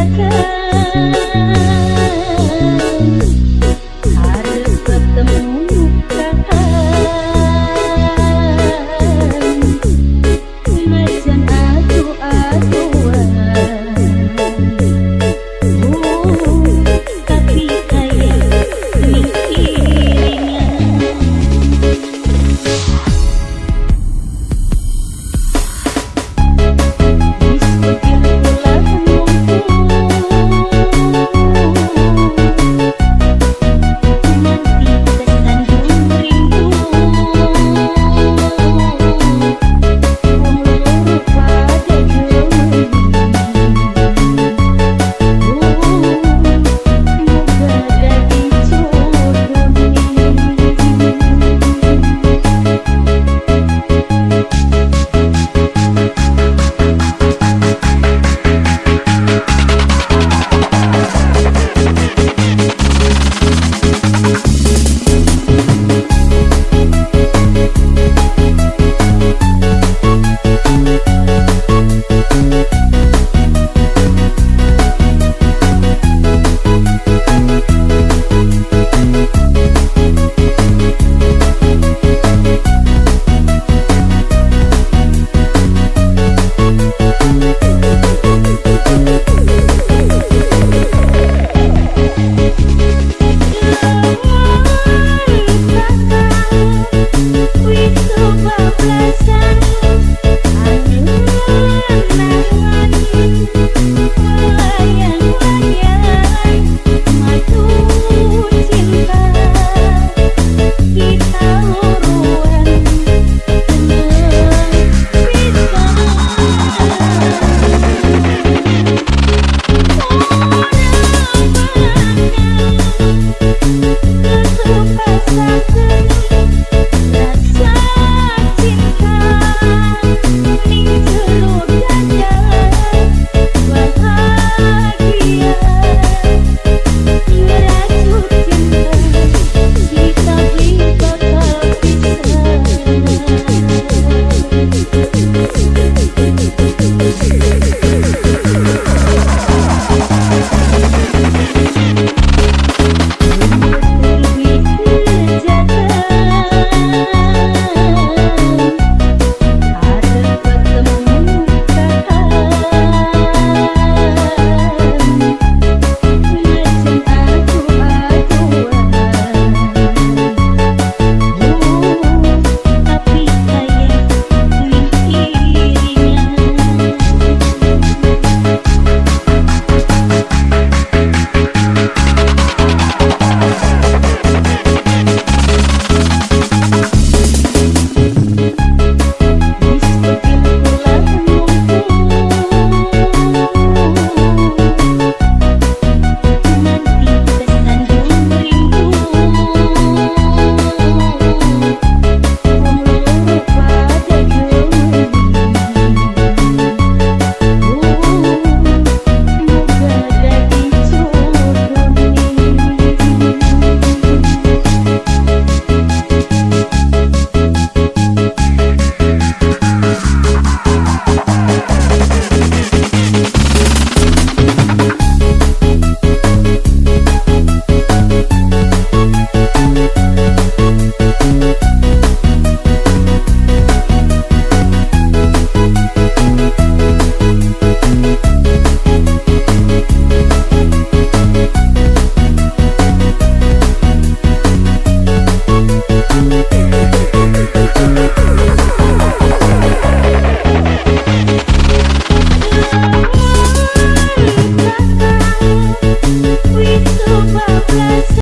Memerulik